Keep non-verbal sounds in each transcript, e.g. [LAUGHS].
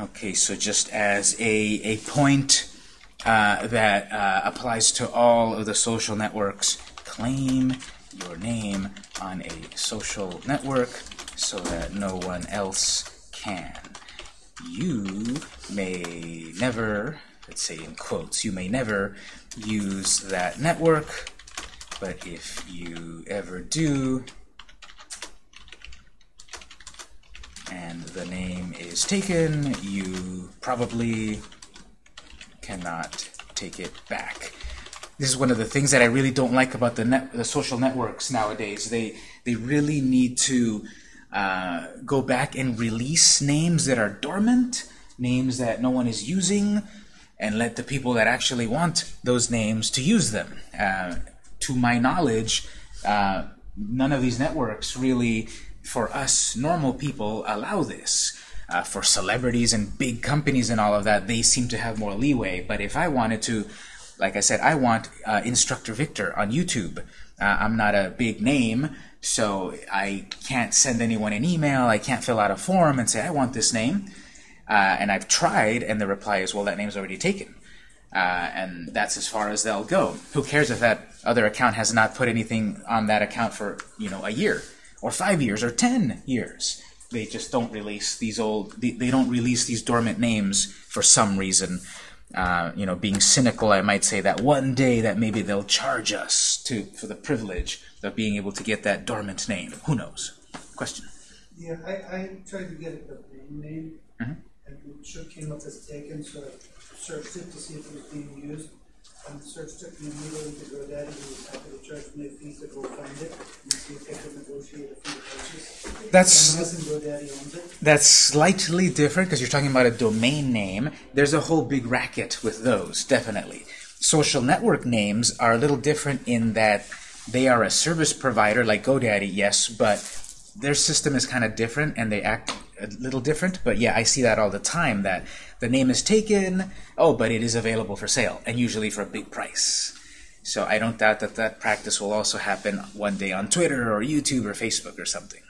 Okay, so just as a, a point uh, that uh, applies to all of the social networks, claim your name on a social network so that no one else can. You may never, let's say in quotes, you may never use that network, but if you ever do, and the name is taken, you probably cannot take it back. This is one of the things that I really don't like about the net, the social networks nowadays. They they really need to uh, go back and release names that are dormant, names that no one is using, and let the people that actually want those names to use them. Uh, to my knowledge, uh, none of these networks really for us normal people allow this. Uh, for celebrities and big companies and all of that, they seem to have more leeway. But if I wanted to, like I said, I want uh, Instructor Victor on YouTube. Uh, I'm not a big name, so I can't send anyone an email. I can't fill out a form and say, I want this name. Uh, and I've tried, and the reply is, well, that name's already taken. Uh, and that's as far as they'll go. Who cares if that other account has not put anything on that account for, you know, a year? Or five years or ten years. They just don't release these old, they, they don't release these dormant names for some reason. Uh, you know, being cynical, I might say that one day that maybe they'll charge us to for the privilege of being able to get that dormant name. Who knows? Question. Yeah, I, I tried to get a domain name, Mhm. and it sure came up as taken, so I searched it to see if it was being used. And the search took me immediately to GoDaddy, who was happy to charge me a fee to go find it, and see if they could negotiate a fee to purchase. That's Unless GoDaddy owns it. That's slightly different because you're talking about a domain name. There's a whole big racket with those, definitely. Social network names are a little different in that they are a service provider like GoDaddy, yes, but their system is kind of different and they act a little different. But yeah, I see that all the time that the name is taken, oh, but it is available for sale, and usually for a big price. So I don't doubt that that practice will also happen one day on Twitter or YouTube or Facebook or something.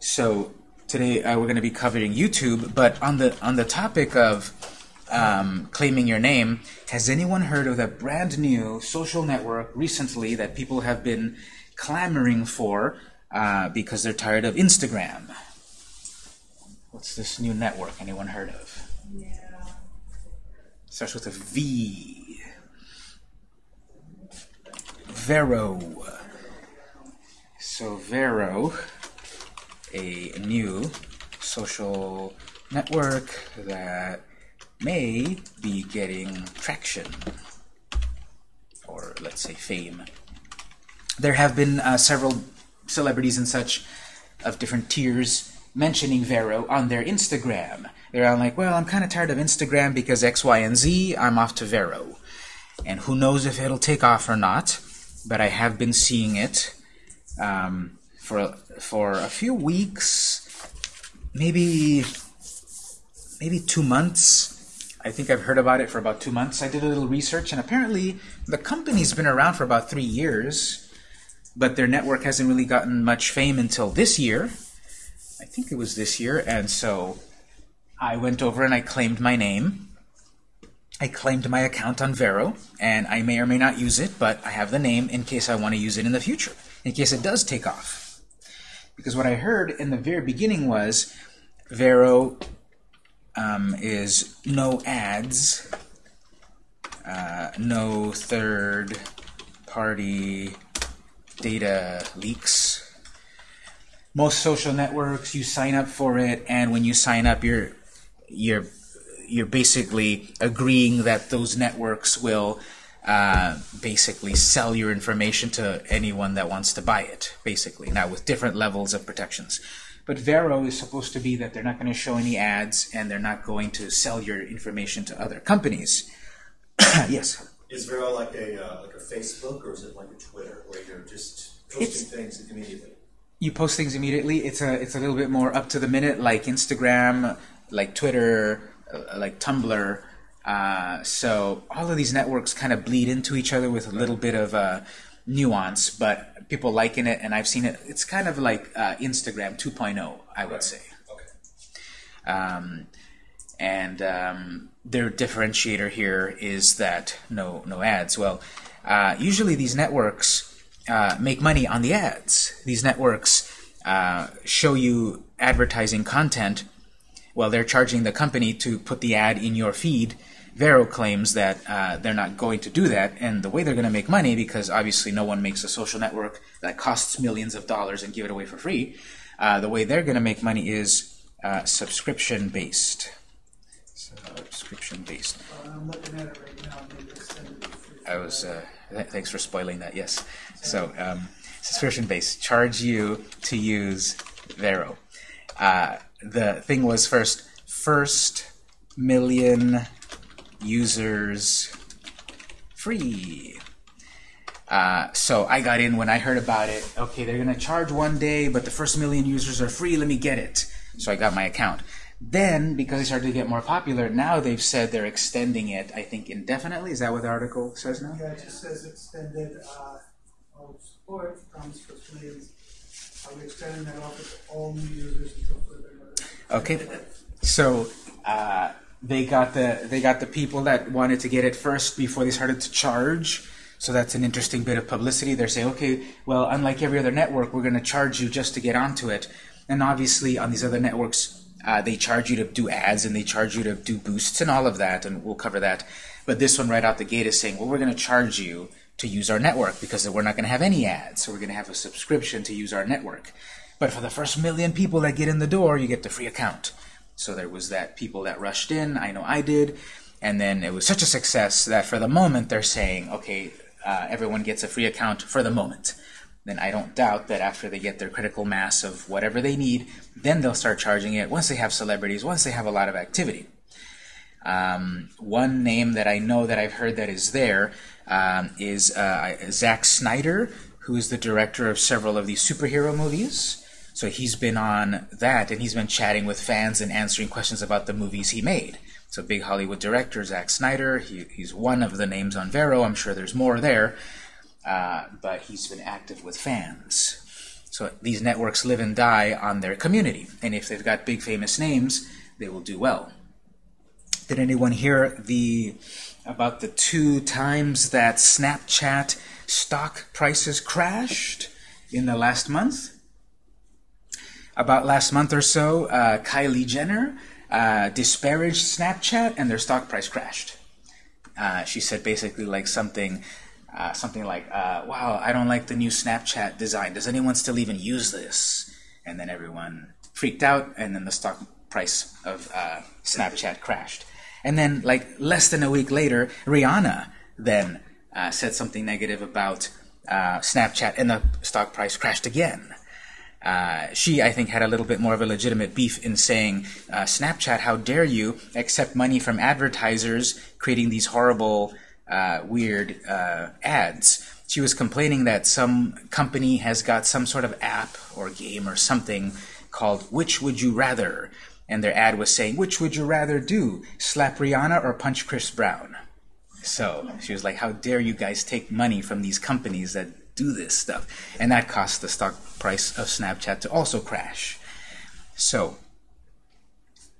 So today uh, we're going to be covering YouTube, but on the on the topic of um, claiming your name, has anyone heard of that brand new social network recently that people have been clamoring for uh, because they're tired of Instagram? What's this new network? Anyone heard of? Yeah. Starts with a V. Vero. So Vero, a new social network that may be getting traction, or let's say fame. There have been uh, several celebrities and such of different tiers mentioning Vero on their Instagram. They're all like, well, I'm kind of tired of Instagram because X, Y, and Z, I'm off to Vero. And who knows if it'll take off or not, but I have been seeing it um, for, for a few weeks, maybe, maybe two months. I think I've heard about it for about two months. I did a little research, and apparently the company's been around for about three years, but their network hasn't really gotten much fame until this year. I think it was this year, and so I went over and I claimed my name. I claimed my account on Vero, and I may or may not use it, but I have the name in case I want to use it in the future, in case it does take off. Because what I heard in the very beginning was Vero um, is no ads, uh, no third party data leaks. Most social networks, you sign up for it, and when you sign up, you're you're you're basically agreeing that those networks will uh, basically sell your information to anyone that wants to buy it, basically. Now, with different levels of protections. But Vero is supposed to be that they're not going to show any ads and they're not going to sell your information to other companies. [COUGHS] yes? Is Vero like a uh, like a Facebook or is it like a Twitter where you're just posting It's- things immediately? You post things immediately. It's a it's a little bit more up to the minute, like Instagram, like Twitter, uh, like Tumblr. Uh, so all of these networks kind of bleed into each other with a little bit of uh, nuance, but people liking it, and I've seen it. It's kind of like uh, Instagram 2.0, I would Right. say. Okay. Um, and um, their differentiator here is that no no ads. Well, uh, usually these networks uh, make money on the ads. These networks uh, show you advertising content. Well, they're charging the company to put the ad in your feed. Vero claims that uh, they're not going to do that, and the way they're going to make money, because obviously no one makes a social network that costs millions of dollars and give it away for free, uh, the way they're going to make money is uh, subscription based. Uh, I'm looking at it right now. I was. Uh, th- thanks for spoiling that. Yes. So um, subscription based. Charge you to use Vero. Uh, the thing was first. First million users free. Uh, so I got in when I heard about it. Okay, they're gonna charge one day, but the first million users are free. Let me get it. So I got my account. Then, because they started to get more popular, now they've said they're extending it. I think indefinitely. Is that what the article says now? Yeah, it just says extended, uh, oh, support comes for millions. Uh, we're extending that offer to all new users until further notice. Okay, so uh, they got the they got the people that wanted to get it first before they started to charge. So that's an interesting bit of publicity. They're saying, okay, well, unlike every other network, we're going to charge you just to get onto it. And obviously, on these other networks, uh, they charge you to do ads and they charge you to do boosts and all of that, and we'll cover that. But this one right out the gate is saying, well, we're going to charge you to use our network because we're not going to have any ads, so we're going to have a subscription to use our network. But for the first million people that get in the door, you get the free account. So there was that people that rushed in. I know I did. And then it was such a success that for the moment they're saying, okay, uh, everyone gets a free account for the moment. Then I don't doubt that after they get their critical mass of whatever they need, then they'll start charging it once they have celebrities, once they have a lot of activity. Um, one name that I know that I've heard that is there um, is uh, Zack Snyder, who is the director of several of these superhero movies. So he's been on that, and he's been chatting with fans and answering questions about the movies he made. So big Hollywood director, Zack Snyder. He, he's one of the names on Vero. I'm sure there's more there, uh, but he's been active with fans. So these networks live and die on their community, and if they've got big famous names, they will do well. Did anyone hear the about the two times that Snapchat stock prices crashed in the last month? About last month or so, uh, Kylie Jenner uh, disparaged Snapchat and their stock price crashed. Uh, she said basically like something, uh, something like, uh, "Wow, I don't like the new Snapchat design. Does anyone still even use this?" And then everyone freaked out, and then the stock price of uh, Snapchat crashed. And then, like less than a week later, Rihanna then uh, said something negative about uh, Snapchat, and the stock price crashed again. Uh, she, I think, had a little bit more of a legitimate beef in saying, Snapchat, how dare you accept money from advertisers creating these horrible, uh, weird uh, ads. She was complaining that some company has got some sort of app or game or something called Which Would You Rather? And their ad was saying, Which would you rather do? Slap Rihanna or punch Chris Brown? So she was like, How dare you guys take money from these companies that do this stuff? And that caused the stock price of Snapchat to also crash. So,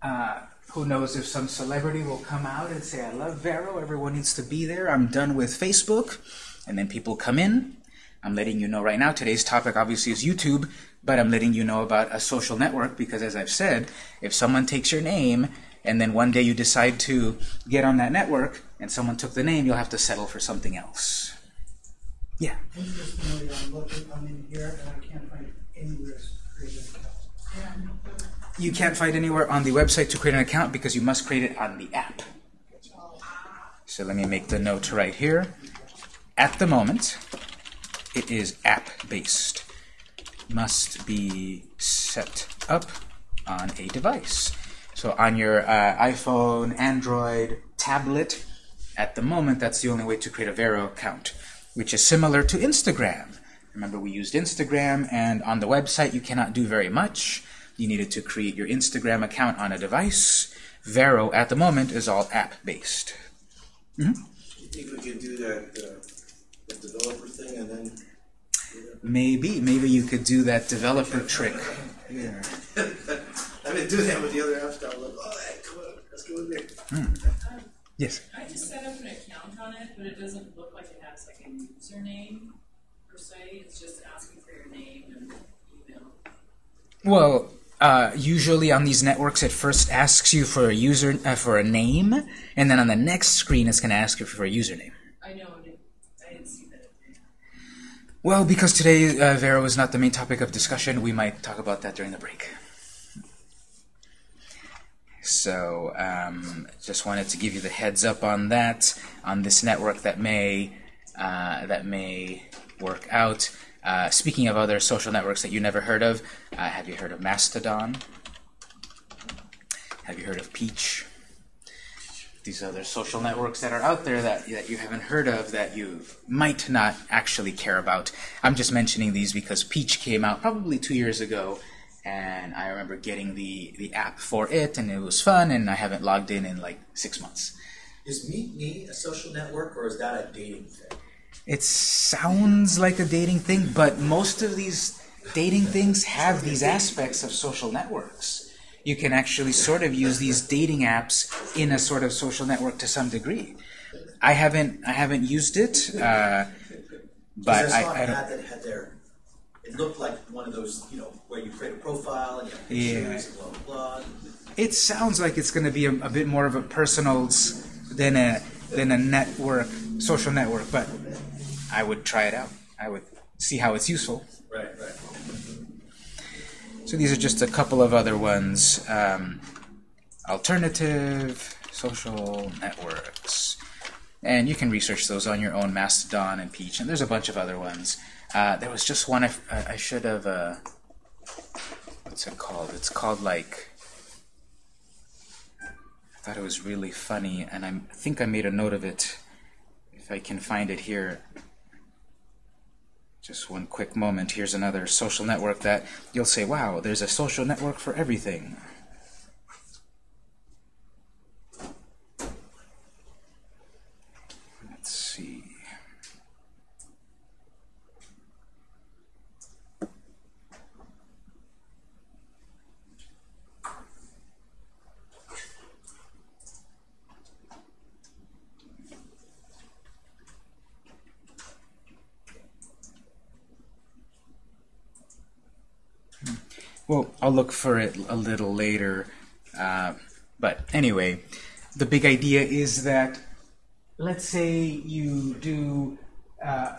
uh, who knows if some celebrity will come out and say, I love Vero, everyone needs to be there, I'm done with Facebook. And then people come in. I'm letting you know right now, today's topic obviously is YouTube, but I'm letting you know about a social network because, as I've said, if someone takes your name and then one day you decide to get on that network and someone took the name, you'll have to settle for something else. Yeah. I'm looking, I'm in here and I can't find anywhere to create an account. You can't find anywhere on the website to create an account because you must create it on the app. So let me make the note right here. At the moment, it is app-based. Must be set up on a device. So on your uh, iPhone, Android, tablet, at the moment, that's the only way to create a Vero account, which is similar to Instagram. Remember, we used Instagram, and on the website, you cannot do very much. You needed to create your Instagram account on a device. Vero, at the moment, is all app-based. You think we could do that, uh, that developer thing and then? Maybe, maybe you could do that developer trick. Yeah. [LAUGHS] I mean, do that with the other apps downloaded. Yes. I just set up an account on it, but it doesn't look like it has like a username per se. It's just asking for your name and email. Well, uh, usually on these networks, it first asks you for a user uh, for a name, and then on the next screen, it's going to ask you for a username. I know I didn't see that. Well, because today uh, Vero is not the main topic of discussion, we might talk about that during the break. So, um, just wanted to give you the heads up on that on this network that may uh, that may work out. Uh, speaking of other social networks that you never heard of, uh, have you heard of Mastodon? Have you heard of Peach? These other social networks that are out there that, that you haven't heard of that you might not actually care about. I'm just mentioning these because Peach came out probably two years ago, and I remember getting the, the app for it, and it was fun, and I haven't logged in in like six months. Is Meet Me a social network or is that a dating thing? It sounds like a dating thing, but most of these dating things have these aspects of social networks. You can actually sort of use these dating apps in a sort of social network to some degree. I haven't I haven't used it, uh, but I I, I don't. that had their, it looked like one of those, you know, where you create a profile and you have Yeah. pictures and blah, blah, blah. It sounds like it's going to be a, a bit more of a personals than a than a network, social network. But I would try it out. I would see how it's useful. Right, right. So these are just a couple of other ones. Um, alternative social networks. And you can research those on your own, Mastodon and Peach, and there's a bunch of other ones. Uh, there was just one I, f- I- I should have, uh, what's it called? It's called like, I thought it was really funny, and I'm, I think I made a note of it. If I can find it here. Just one quick moment. Here's another social network that you'll say, wow, there's a social network for everything. Let's see. Well, I'll look for it a little later. Uh, but anyway, the big idea is that let's say you do uh,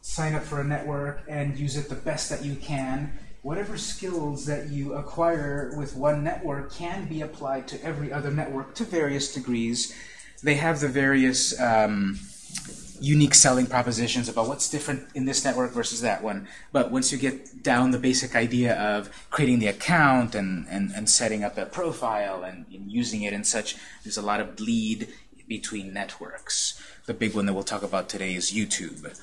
sign up for a network and use it the best that you can. Whatever skills that you acquire with one network can be applied to every other network to various degrees. They have the various um, unique selling propositions about what's different in this network versus that one. But once you get down the basic idea of creating the account and, and, and setting up a profile and, and using it and such, there's a lot of bleed between networks. The big one that we'll talk about today is YouTube.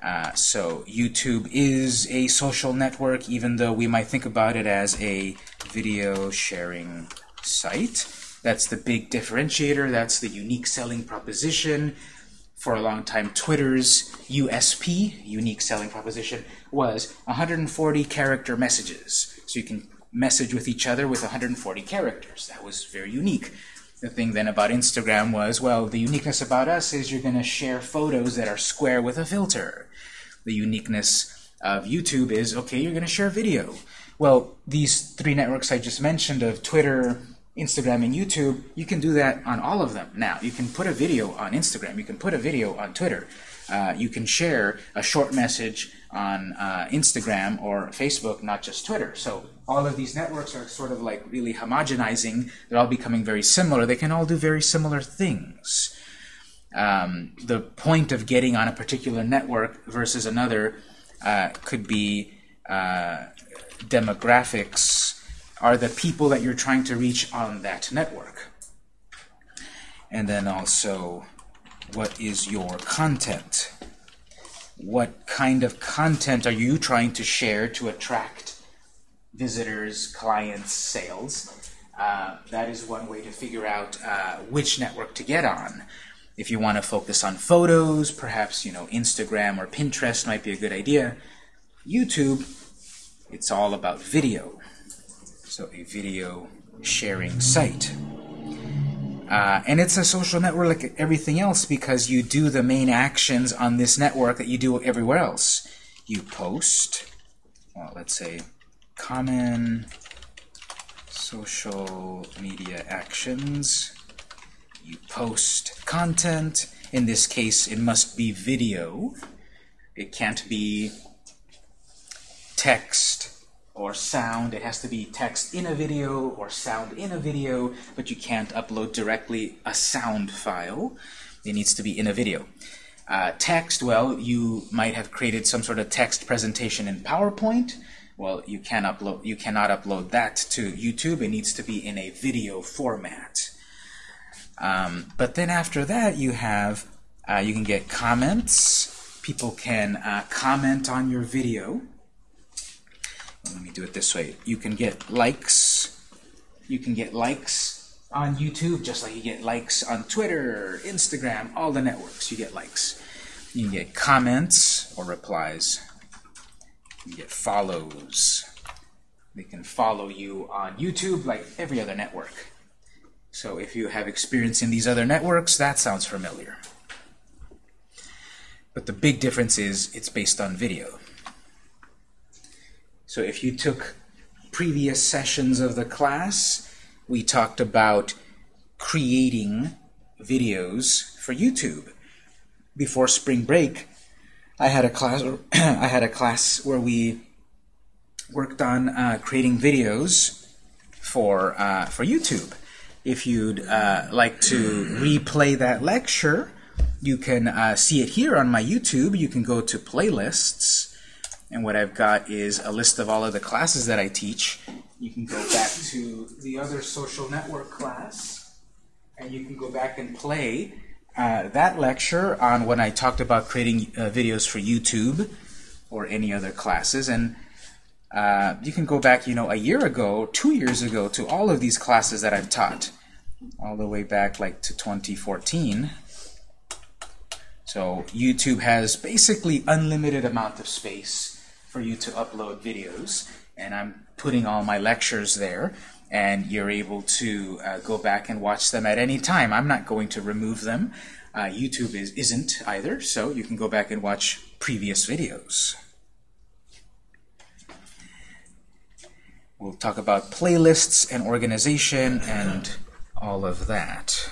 Uh, so YouTube is a social network, even though we might think about it as a video sharing site. That's the big differentiator. That's the unique selling proposition for a long time, Twitter's USP, unique selling proposition, was 140 character messages. So you can message with each other with 140 characters. That was very unique. The thing then about Instagram was, well, the uniqueness about us is you're going to share photos that are square with a filter. The uniqueness of YouTube is, okay, you're going to share video. Well, these three networks I just mentioned of Twitter, Instagram and YouTube, you can do that on all of them now. You can put a video on Instagram, you can put a video on Twitter, uh, you can share a short message on uh, Instagram or Facebook, not just Twitter. So all of these networks are sort of like really homogenizing. They're all becoming very similar. They can all do very similar things. Um, the point of getting on a particular network versus another uh, could be uh, demographics are the people that you're trying to reach on that network. And then also, what is your content? What kind of content are you trying to share to attract visitors, clients, sales? Uh, that is one way to figure out uh, which network to get on. If you want to focus on photos, perhaps you know Instagram or Pinterest might be a good idea. YouTube, it's all about video. So a video sharing site. Uh, and it's a social network like everything else because you do the main actions on this network that you do everywhere else. You post, well, let's say, common social media actions. You post content. In this case, it must be video. It can't be text or sound. It has to be text in a video or sound in a video, but you can't upload directly a sound file. It needs to be in a video. Uh, text, well, you might have created some sort of text presentation in PowerPoint. Well, you can upload. You cannot upload that to YouTube. It needs to be in a video format. Um, but then after that, you have uh, you can get comments. People can uh, comment on your video. Let me do it this way. You can get likes. You can get likes on YouTube, just like you get likes on Twitter, Instagram, all the networks. You get likes. You can get comments or replies. You get follows. They can follow you on YouTube like every other network. So if you have experience in these other networks, that sounds familiar. But the big difference is it's based on video. So if you took previous sessions of the class, we talked about creating videos for YouTube. Before spring break, I had a class. [CLEARS THROAT] I had a class where we worked on uh, creating videos for uh, for YouTube. If you'd uh, like to replay that lecture, you can uh, see it here on my YouTube. You can go to playlists, and what I've got is a list of all of the classes that I teach. You can go back to the other social network class, and you can go back and play uh, that lecture on when I talked about creating uh, videos for YouTube or any other classes. And uh, you can go back, you know, a year ago, two years ago, to all of these classes that I've taught, all the way back like to 2014. So YouTube has basically unlimited amount of space for you to upload videos, and I'm putting all my lectures there, and you're able to uh, go back and watch them at any time. I'm not going to remove them. Uh, YouTube is, isn't either, so you can go back and watch previous videos. We'll talk about playlists and organization and all of that.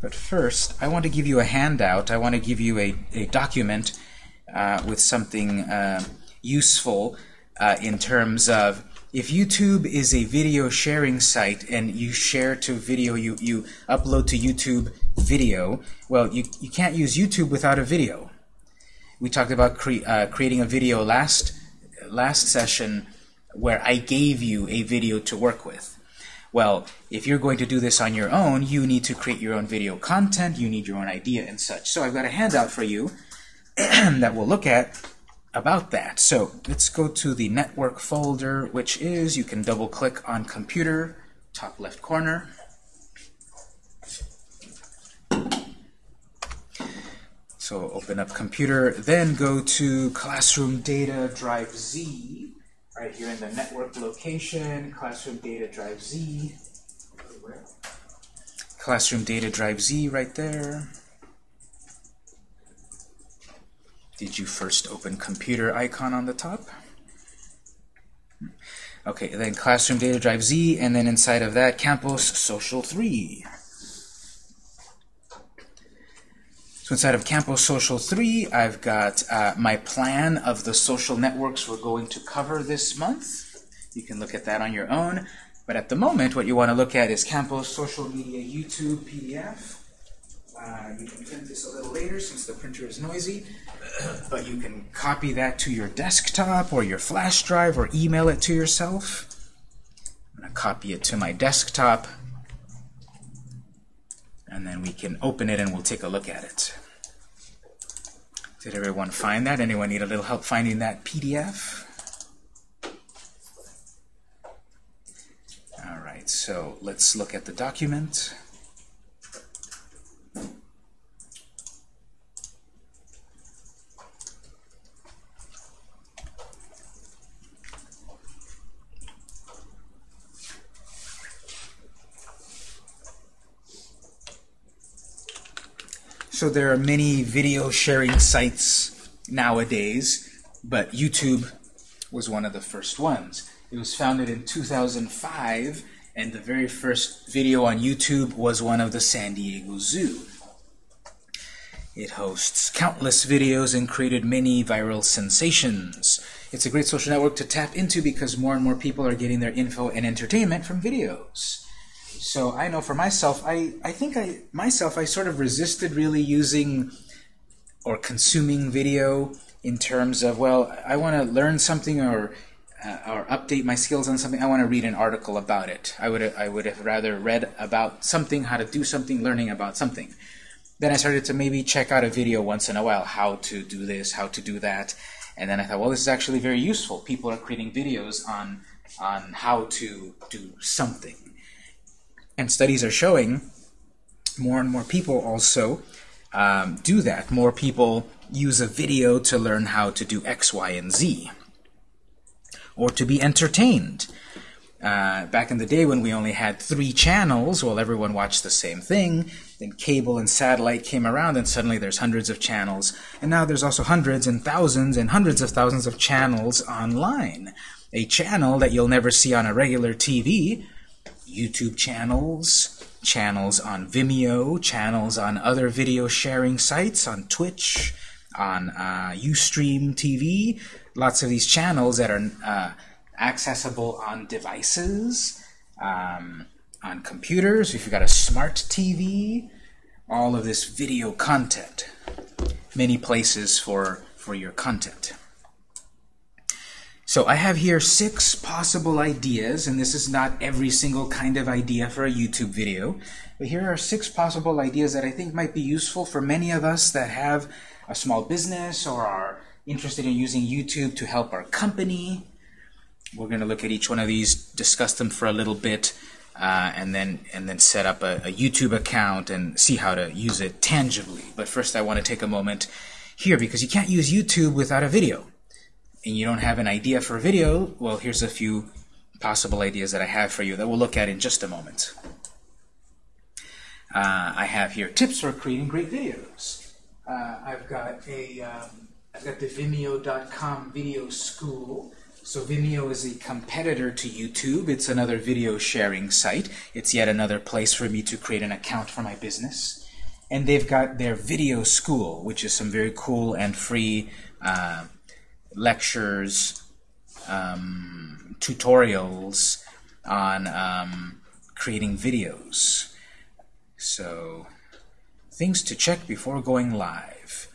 But first, I want to give you a handout. I want to give you a, a document uh, with something uh, useful uh, in terms of if YouTube is a video sharing site and you share to video, you, you upload to YouTube video, well, you, you can't use YouTube without a video. We talked about cre uh, creating a video last, last session where I gave you a video to work with. Well, if you're going to do this on your own, you need to create your own video content, you need your own idea and such. So I've got a handout for you [CLEARS THROAT] that we'll look at about that. So let's go to the network folder, which is, you can double click on computer, top left corner. So open up computer, then go to classroom data drive Z, right here in the network location, classroom data drive Z. Classroom data drive Z right there. Did you first open computer icon on the top? Okay, then Classroom Data Drive Z, and then inside of that, Campus Social 3. So inside of Campus Social 3, I've got uh, my plan of the social networks we're going to cover this month. You can look at that on your own. But at the moment, what you want to look at is Campus Social Media YouTube PDF. Uh, you can print this a little later since the printer is noisy, [CLEARS THROAT] but you can copy that to your desktop or your flash drive or email it to yourself. I'm going to copy it to my desktop, and then we can open it and we'll take a look at it. Did everyone find that? Anyone need a little help finding that PDF? All right, so let's look at the document. So there are many video sharing sites nowadays, but YouTube was one of the first ones. It was founded in 2005, and the very first video on YouTube was one of the San Diego Zoo. It hosts countless videos and created many viral sensations. It's a great social network to tap into because more and more people are getting their info and entertainment from videos. So I know for myself, I, I think I myself I sort of resisted really using or consuming video in terms of well I want to learn something or uh, or update my skills on something. I want to read an article about it. I would I would have rather read about something how to do something learning about something. Then I started to maybe check out a video once in a while how to do this how to do that. And then I thought well this is actually very useful. People are creating videos on on how to do something and studies are showing more and more people also um, do that. More people use a video to learn how to do X, Y, and Z. Or to be entertained. Uh, back in the day when we only had three channels, well, everyone watched the same thing. Then cable and satellite came around, and suddenly there's hundreds of channels. And now there's also hundreds and thousands and hundreds of thousands of channels online. A channel that you'll never see on a regular TV YouTube channels, channels on Vimeo, channels on other video sharing sites, on Twitch, on uh, Ustream TV, lots of these channels that are uh, accessible on devices, um, on computers, if you've got a smart TV, all of this video content, many places for, for your content. So I have here six possible ideas, and this is not every single kind of idea for a YouTube video, but here are six possible ideas that I think might be useful for many of us that have a small business or are interested in using YouTube to help our company. We're going to look at each one of these, discuss them for a little bit, uh, and then and then set up a, a YouTube account and see how to use it tangibly. But first I want to take a moment here because you can't use YouTube without a video and you don't have an idea for a video, well, here's a few possible ideas that I have for you that we'll look at in just a moment. Uh, I have here tips for creating great videos. Uh, I've got a um, I've got the Vimeo.com video school. So Vimeo is a competitor to YouTube. It's another video sharing site. It's yet another place for me to create an account for my business. And they've got their video school, which is some very cool and free uh, lectures, um, tutorials on um, creating videos. So, things to check before going live.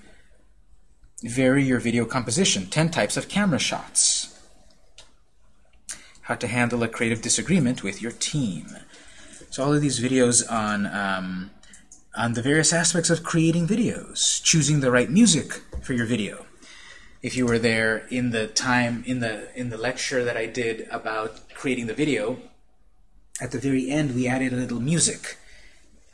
Vary your video composition. 10 types of camera shots. How to handle a creative disagreement with your team. So all of these videos on um, on the various aspects of creating videos. Choosing the right music for your video if you were there in the time in the in the lecture that I did about creating the video, at the very end we added a little music.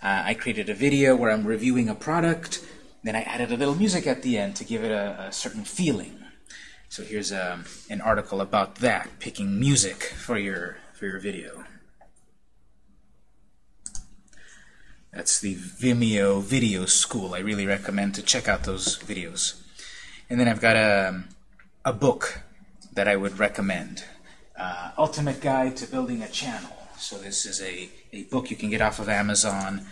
Uh, I created a video where I'm reviewing a product, then I added a little music at the end to give it a, a certain feeling. So here's a, um, an article about that, picking music for your for your video. That's the Vimeo Video School. I really recommend to check out those videos. And then I've got a, a book that I would recommend. Uh, Ultimate Guide to Building a Channel. So this is a, a book you can get off of Amazon.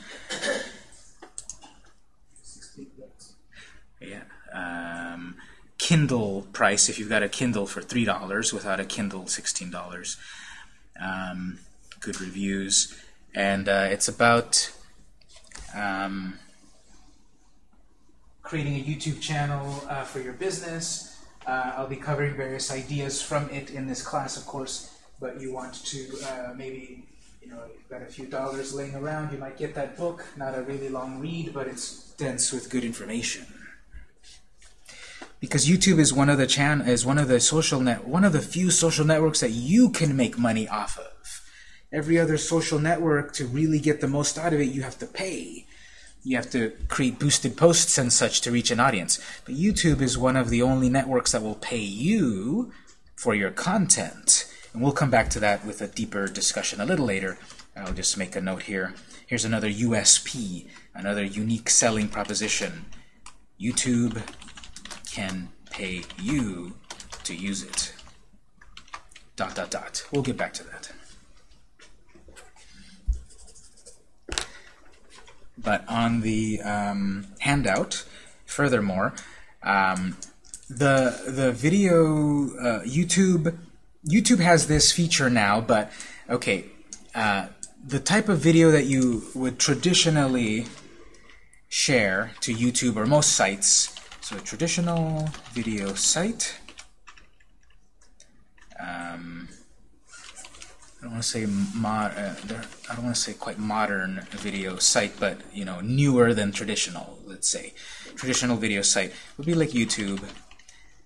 Yeah. Um, Kindle price, if you've got a Kindle for $3, without a Kindle, $16. Um, good reviews. And uh, it's about um, creating a YouTube channel uh, for your business. Uh, I'll be covering various ideas from it in this class, of course, but you want to uh, maybe, you know, you've got a few dollars laying around, you might get that book. Not a really long read, but it's dense with good information. Because YouTube is one of the chan is one of the social net one of the few social networks that you can make money off of. Every other social network to really get the most out of it, you have to pay you have to create boosted posts and such to reach an audience. But YouTube is one of the only networks that will pay you for your content. And we'll come back to that with a deeper discussion a little later I'll just make a note here. Here's another USP, another unique selling proposition. YouTube can pay you to use it. Dot, dot, dot. We'll get back to that. But on the um, handout, furthermore, um, the the video uh, YouTube YouTube has this feature now, but okay, uh, the type of video that you would traditionally share to YouTube or most sites. So a traditional video site. Um, I don't want to say mod. Uh, I don't want to say quite modern video site, but you know, newer than traditional. Let's say traditional video site would be like YouTube.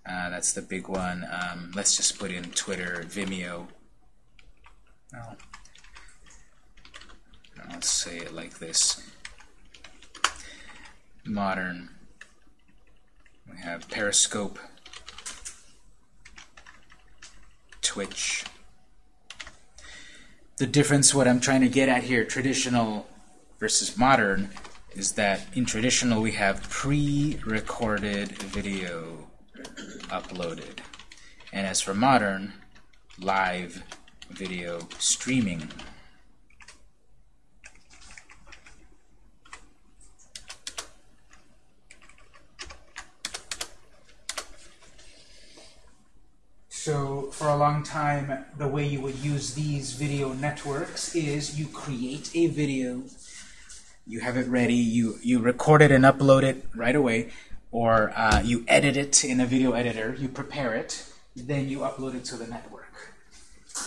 Uh, that's the big one. Um, let's just put in Twitter, Vimeo. No. Let's say it like this. Modern. We have Periscope, Twitch. The difference, what I'm trying to get at here, traditional versus modern, is that in traditional we have pre-recorded video uploaded. And as for modern, live video streaming. So for a long time, the way you would use these video networks is you create a video, you have it ready, you, you record it and upload it right away, or uh, you edit it in a video editor, you prepare it, then you upload it to the network.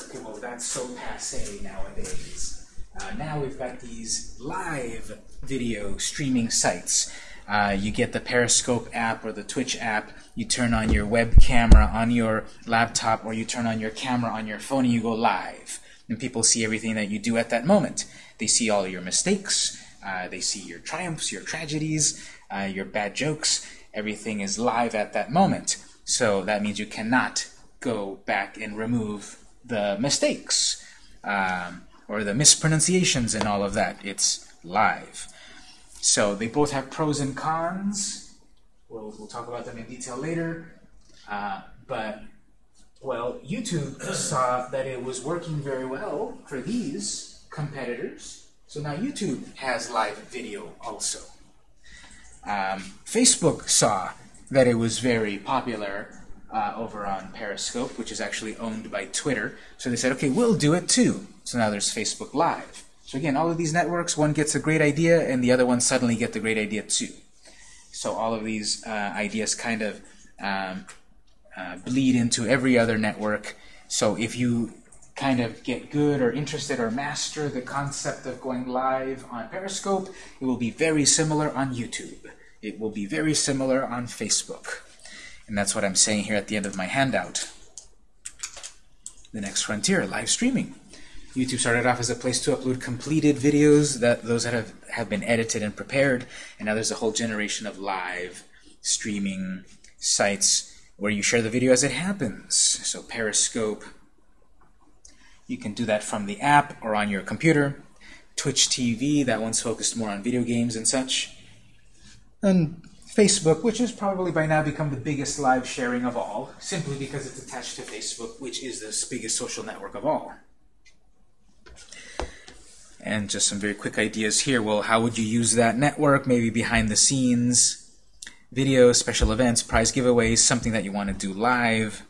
Okay, well that's so passe nowadays. Uh, now we've got these live video streaming sites. Uh, you get the Periscope app or the Twitch app, you turn on your web camera on your laptop or you turn on your camera on your phone and you go live. And people see everything that you do at that moment. They see all your mistakes, uh, they see your triumphs, your tragedies, uh, your bad jokes. Everything is live at that moment. So that means you cannot go back and remove the mistakes um, or the mispronunciations and all of that. It's live. So they both have pros and cons. We'll, we'll talk about them in detail later. Uh, but, well, YouTube saw that it was working very well for these competitors. So now YouTube has live video also. Um, Facebook saw that it was very popular uh, over on Periscope, which is actually owned by Twitter. So they said, okay, we'll do it too. So now there's Facebook Live. So again, all of these networks, one gets a great idea, and the other one suddenly get the great idea too. So all of these uh, ideas kind of um, uh, bleed into every other network. So if you kind of get good or interested or master the concept of going live on Periscope, it will be very similar on YouTube. It will be very similar on Facebook. And that's what I'm saying here at the end of my handout. The next frontier, live streaming. YouTube started off as a place to upload completed videos, that those that have, have been edited and prepared, and now there's a whole generation of live streaming sites where you share the video as it happens. So Periscope, you can do that from the app or on your computer. Twitch TV, that one's focused more on video games and such. And Facebook, which has probably by now become the biggest live sharing of all, simply because it's attached to Facebook, which is the biggest social network of all. And just some very quick ideas here. Well, how would you use that network? Maybe behind the scenes, videos, special events, prize giveaways, something that you want to do live.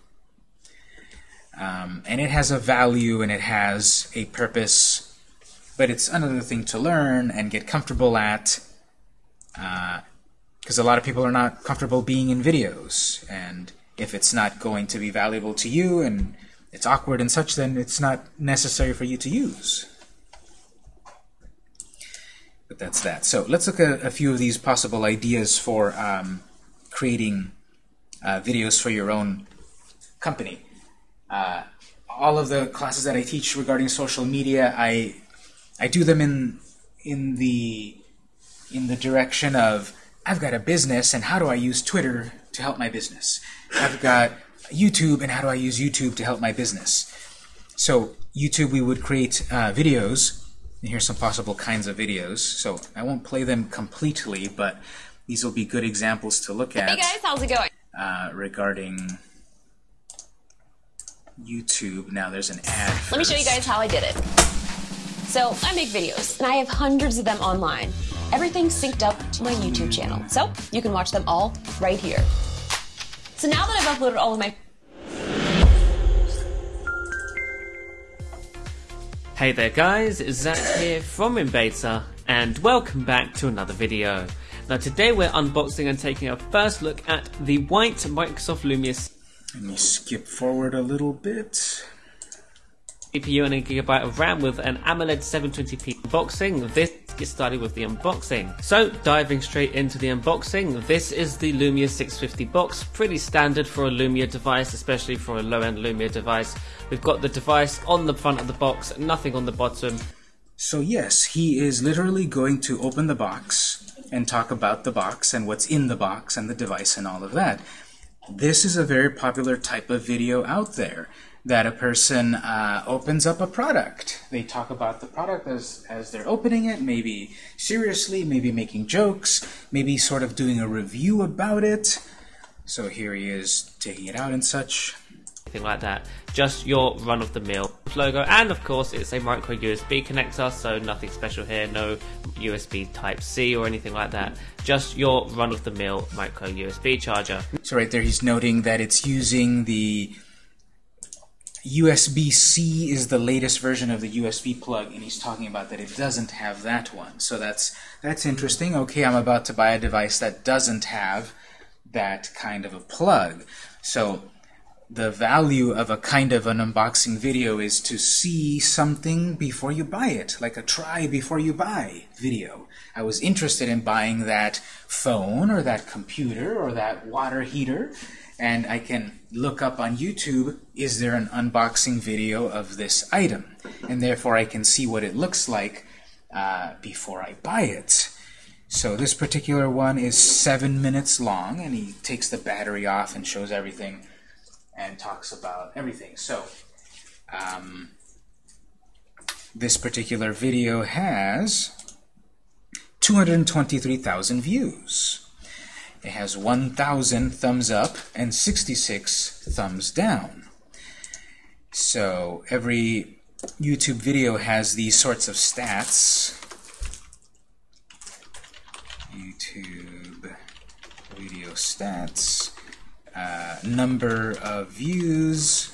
Um, and it has a value and it has a purpose, but it's another thing to learn and get comfortable at. Because a lot of people are not comfortable being in videos, and if it's not going to be valuable to you and it's awkward and such, then it's not necessary for you to use. But that's that. So let's look at a few of these possible ideas for um, creating uh, videos for your own company. Uh, all of the classes that I teach regarding social media, I I do them in in the in the direction of I've got a business and how do I use Twitter to help my business? I've got YouTube and how do I use YouTube to help my business? So YouTube, we would create uh, videos And here's some possible kinds of videos. So I won't play them completely, but these will be good examples to look at Hey guys, how's it going? uh, regarding YouTube. Now there's an ad. Let me show you guys how I did it. So, I make videos, and I have hundreds of them online. Everything's synced up to my YouTube channel, so you can watch them all right here. So now that I've uploaded all of my Hey there guys, Zach here from Inbeta, and welcome back to another video. Now today we're unboxing and taking a first look at the white Microsoft Lumia Let me skip forward a little bit. CPU and a gigabyte of RAM with an AMOLED 720p unboxing. This gets started with the unboxing. So diving straight into the unboxing, this is the Lumia 650 box. Pretty standard for a Lumia device, especially for a low-end Lumia device. We've got the device on the front of the box, nothing on the bottom. So yes, he is literally going to open the box and talk about the box and what's in the box and the device and all of that. This is a very popular type of video out there that a person uh, opens up a product. They talk about the product as, as they're opening it, maybe seriously, maybe making jokes, maybe sort of doing a review about it. So here he is taking it out and such. anything like that. Just your run-of-the-mill logo, and of course it's a micro USB connector, so nothing special here, no USB Type C or anything like that. Just your run-of-the-mill micro USB charger. So right there he's noting that it's using the USB-C is the latest version of the USB plug, and he's talking about that it doesn't have that one. So that's that's interesting. Okay, I'm about to buy a device that doesn't have that kind of a plug. So the value of a kind of an unboxing video is to see something before you buy it, like a try before you buy video. I was interested in buying that phone or that computer or that water heater, and I can look up on YouTube, is there an unboxing video of this item? And therefore I can see what it looks like uh, before I buy it. So this particular one is seven minutes long, and he takes the battery off and shows everything and talks about everything. So, um, this particular video has 223,000 views. It has 1,000 thumbs up and 66 thumbs down. So every YouTube video has these sorts of stats. YouTube video stats uh, number of views,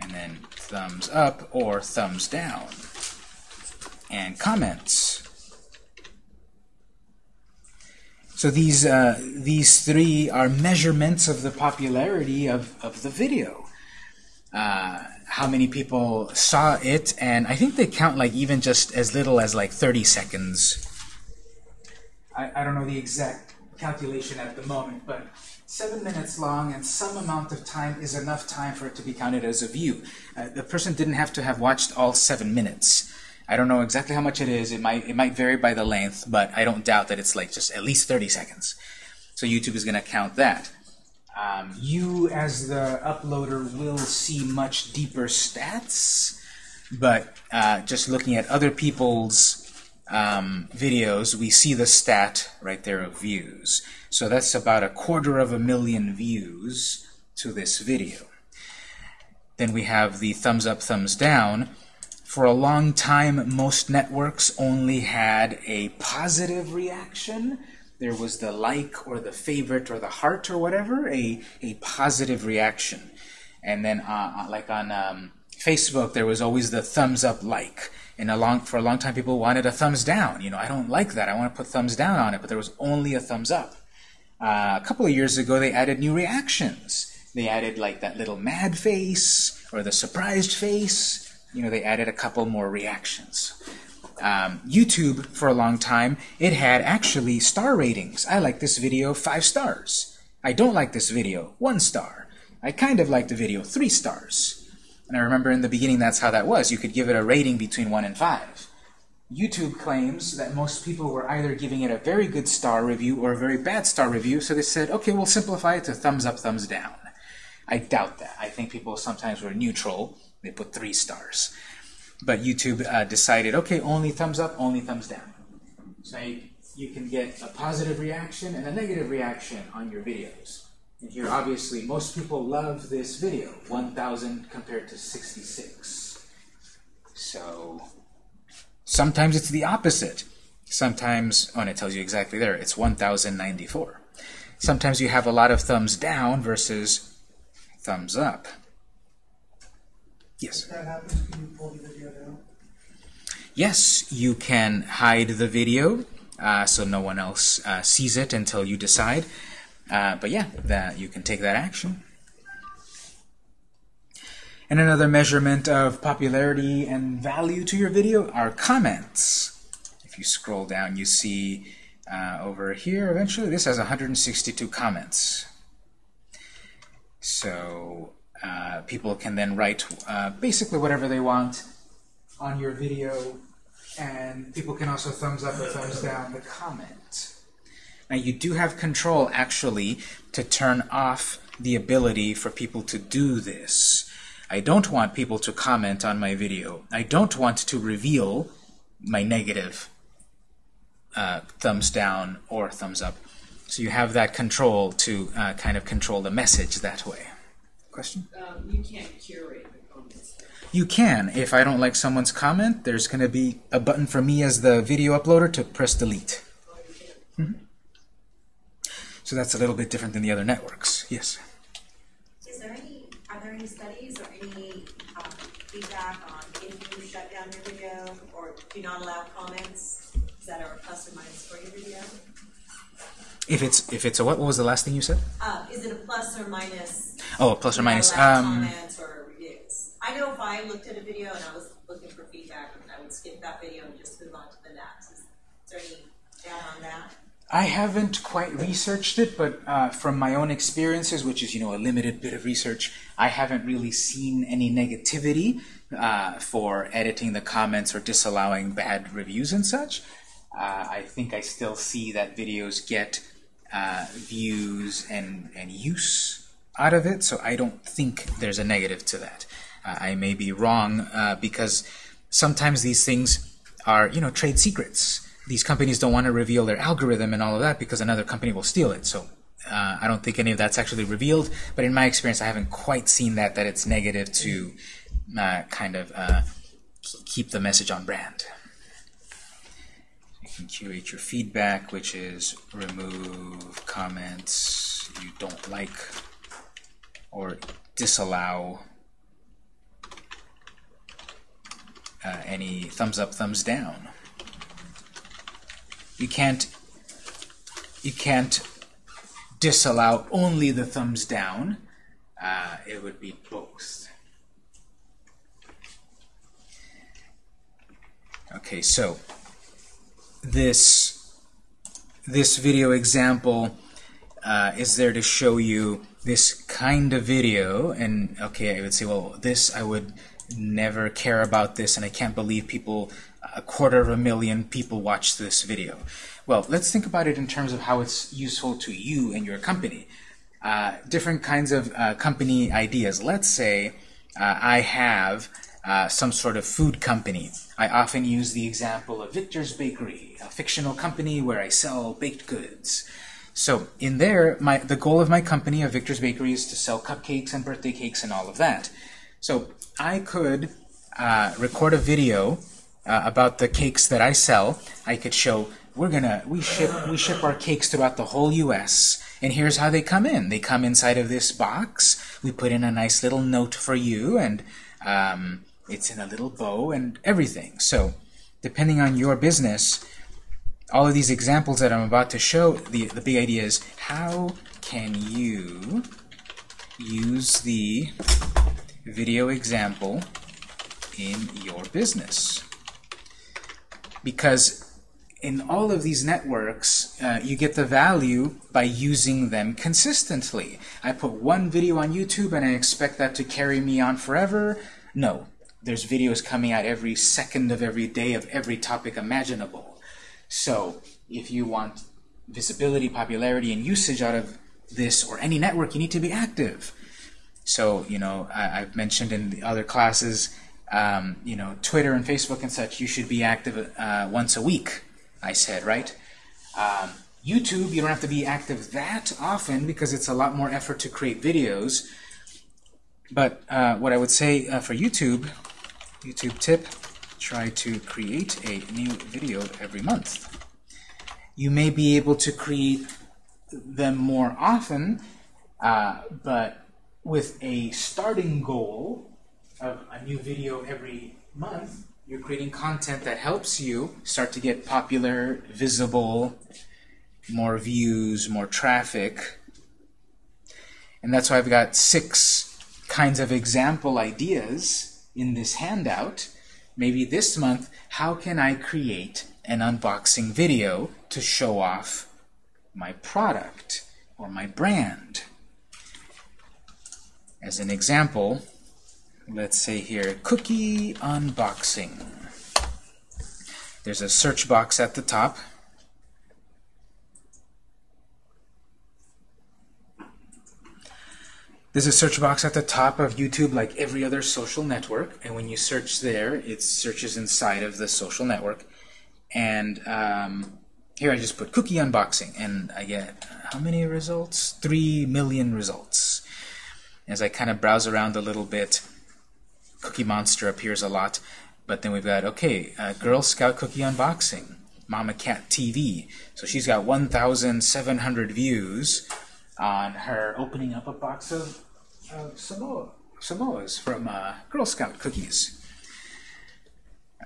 and then thumbs up or thumbs down, and comments. So these uh, these three are measurements of the popularity of, of the video. Uh, how many people saw it, and I think they count like even just as little as like 30 seconds. I, I don't know the exact calculation at the moment, but seven minutes long and some amount of time is enough time for it to be counted as a view. Uh, the person didn't have to have watched all seven minutes. I don't know exactly how much it is. It might it might vary by the length, but I don't doubt that it's like just at least 30 seconds. So YouTube is going to count that. Um, you, as the uploader, will see much deeper stats, but uh, just looking at other people's um, videos, we see the stat right there of views. So that's about a quarter of a million views to this video. Then we have the thumbs up, thumbs down. For a long time, most networks only had a positive reaction. There was the like or the favorite or the heart or whatever, a, a positive reaction. And then uh, like on um, Facebook, there was always the thumbs up like. And a long, for a long time, people wanted a thumbs down. You know, I don't like that. I want to put thumbs down on it, but there was only a thumbs up. Uh, a couple of years ago, they added new reactions. They added like that little mad face or the surprised face. You know, they added a couple more reactions. Um, YouTube, for a long time, it had actually star ratings. I like this video, five stars. I don't like this video, one star. I kind of like the video, three stars. And I remember in the beginning that's how that was. You could give it a rating between 1 and 5. YouTube claims that most people were either giving it a very good star review or a very bad star review, so they said, okay, we'll simplify it to thumbs up, thumbs down. I doubt that. I think people sometimes were neutral. They put three stars. but YouTube uh, decided, okay, only thumbs up, only thumbs down. So you, you can get a positive reaction and a negative reaction on your videos. And here, obviously, most people love this video, 1,000 compared to 66. So sometimes it's the opposite. Sometimes, oh, and it tells you exactly there, it's 1,094. Sometimes you have a lot of thumbs down versus thumbs up. Yes? If that happens, can you pull the video down? Yes, you can hide the video uh, so no one else uh, sees it until you decide. Uh, but yeah, that you can take that action. And another measurement of popularity and value to your video are comments. If you scroll down, you see uh, over here, eventually, this has 162 comments. So uh, people can then write uh, basically whatever they want on your video, and people can also thumbs up or thumbs down the comment. Now you do have control actually to turn off the ability for people to do this. I don't want people to comment on my video. I don't want to reveal my negative uh, thumbs down or thumbs up. So you have that control to uh, kind of control the message that way. Question? Um, you can't curate the comments. You can. If I don't like someone's comment, there's going to be a button for me as the video uploader to press delete. Mhm. So that's a little bit different than the other networks. Yes. Is there any, are there any studies or any um, feedback on if you shut down your video or do not allow comments If it's if it's a what? What was the last thing you said? Uh, is it a plus or minus? Oh, plus or minus. Um, comments or reviews. I know if I looked at a video and I was looking for feedback, I would skip that video and just move on to the next. Is there any data on that? I haven't quite researched it, but uh, from my own experiences, which is you know a limited bit of research, I haven't really seen any negativity uh, for editing the comments or disallowing bad reviews and such. Uh, I think I still see that videos get uh, views and and use out of it, so I don't think there's a negative to that. Uh, I may be wrong uh, because sometimes these things are you know trade secrets these companies don't want to reveal their algorithm and all of that because another company will steal it. So uh, I don't think any of that's actually revealed. But in my experience, I haven't quite seen that that it's negative to uh, kind of uh, keep the message on brand. Can curate your feedback, which is remove comments you don't like or disallow uh, any thumbs up, thumbs down you can't you can't disallow only the thumbs down. Uh, it would be both. Okay, so this this video example uh, is there to show you this kind of video, and okay, I would say, well, this I would never care about this, and I can't believe people a quarter of a million people watch this video. Well, let's think about it in terms of how it's useful to you and your company. Uh, different kinds of uh, company ideas. Let's say uh, I have uh, some sort of food company. I often use the example of Victor's Bakery, a fictional company where I sell baked goods. So in there, my, the goal of my company, of Victor's Bakery, is to sell cupcakes and birthday cakes and all of that. So I could uh, record a video uh, about the cakes that I sell, I could show we're gonna we ship we ship our cakes throughout the whole U.S. and here's how they come in. They come inside of this box. We put in a nice little note for you, and um, it's in a little bow and everything. So, depending on your business, all of these examples that I'm about to show, the the big idea is how can you use the video example in your business because in all of these networks, uh, you get the value by using them consistently. I put one video on YouTube and I expect that to carry me on forever. No, there's videos coming out every second of every day of every topic imaginable. So if you want visibility, popularity, and usage out of this or any network, you need to be active. So, you know, I, have mentioned in the other classes, Um, you know, Twitter and Facebook and such, you should be active uh, once a week, I said, right? Um, YouTube, you don't have to be active that often because it's a lot more effort to create videos. But uh, what I would say uh, for YouTube, YouTube tip, try to create a new video every month. You may be able to create them more often, uh, but with a starting goal of a new video every month, you're creating content that helps you start to get popular, visible, more views, more traffic. And that's why I've got six kinds of example ideas in this handout. Maybe this month, how can I create an unboxing video to show off my product or my brand? As an example, let's say here, cookie unboxing. There's a search box at the top. There's a search box at the top of YouTube like every other social network, and when you search there, it searches inside of the social network. And um, here I just put cookie unboxing, and I get how many results? Three million results. As I kind of browse around a little bit, Cookie Monster appears a lot, but then we've got, okay, uh, Girl Scout cookie unboxing, Mama Cat TV. So she's got 1,700 views on her opening up a box of, of Samoa, Samoas from uh, Girl Scout cookies.